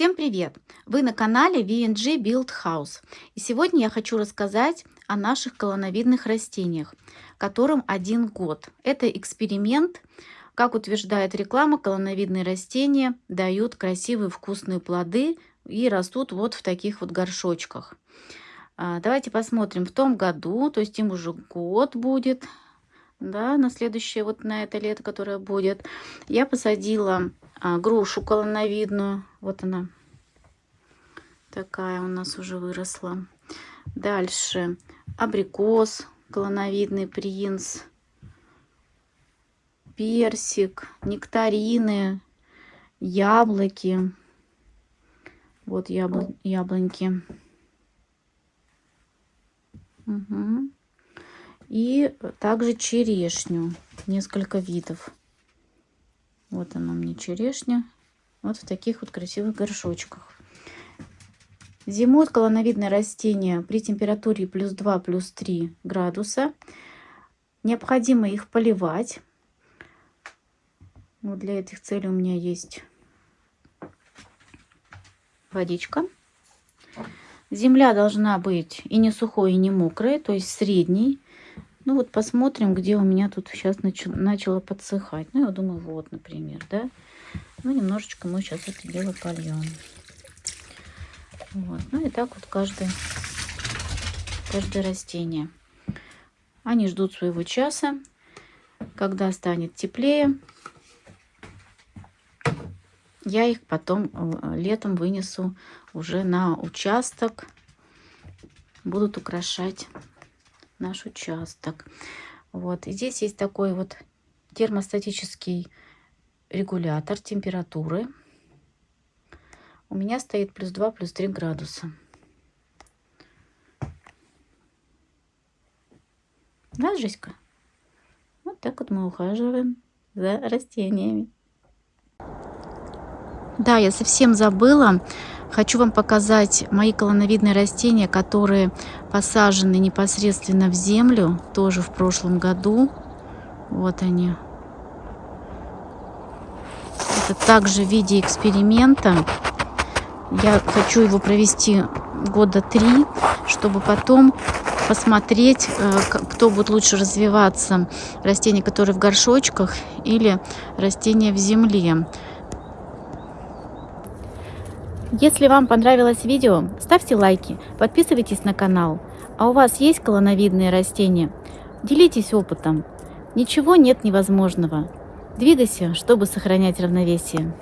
Всем привет! Вы на канале VNG Build House. И сегодня я хочу рассказать о наших колоновидных растениях, которым один год. Это эксперимент. Как утверждает реклама, колоновидные растения дают красивые вкусные плоды и растут вот в таких вот горшочках. А, давайте посмотрим. В том году, то есть им уже год будет, да, на следующее, вот на это лето, которое будет, я посадила грушу колоновидную. Вот она такая у нас уже выросла. Дальше абрикос, колоновидный принц, персик, нектарины, яблоки. Вот ябл яблоньки. Угу. И также черешню, несколько видов. Вот она мне черешня. Вот в таких вот красивых горшочках. Зимуют колоновидные растения при температуре плюс 2, плюс 3 градуса. Необходимо их поливать. Вот для этих целей у меня есть водичка. Земля должна быть и не сухой, и не мокрой, то есть средней. Ну вот посмотрим, где у меня тут сейчас начало, подсыхать. Ну, я думаю, вот, например, да. Ну, немножечко мы сейчас это дело польем. Вот. Ну и так вот каждое, каждое растение. Они ждут своего часа, когда станет теплее. Я их потом э, летом вынесу уже на участок. Будут украшать наш участок. Вот. И здесь есть такой вот термостатический регулятор температуры. У меня стоит плюс 2, плюс 3 градуса. Да, Жеська? Вот так вот мы ухаживаем за растениями. Да, я совсем забыла Хочу вам показать мои колоновидные растения, которые посажены непосредственно в землю, тоже в прошлом году. Вот они. Это также в виде эксперимента. Я хочу его провести года три, чтобы потом посмотреть, э, кто будет лучше развиваться. Растения, которые в горшочках или растения в земле. Если вам понравилось видео, ставьте лайки, подписывайтесь на канал. А у вас есть колоновидные растения? Делитесь опытом. Ничего нет невозможного. Двигайся, чтобы сохранять равновесие.